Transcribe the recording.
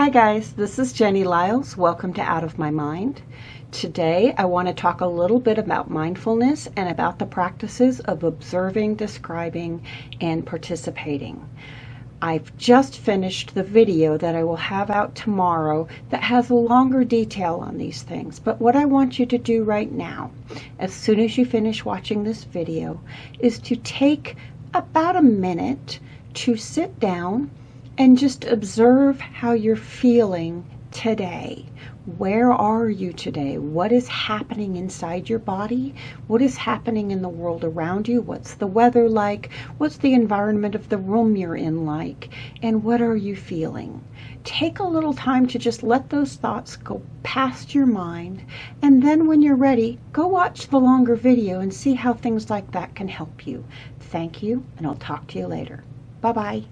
Hi guys, this is Jenny Lyles. Welcome to Out of My Mind. Today I want to talk a little bit about mindfulness and about the practices of observing, describing, and participating. I've just finished the video that I will have out tomorrow that has a longer detail on these things. But what I want you to do right now, as soon as you finish watching this video, is to take about a minute to sit down and just observe how you're feeling today. Where are you today? What is happening inside your body? What is happening in the world around you? What's the weather like? What's the environment of the room you're in like? And what are you feeling? Take a little time to just let those thoughts go past your mind. And then when you're ready, go watch the longer video and see how things like that can help you. Thank you, and I'll talk to you later. Bye-bye.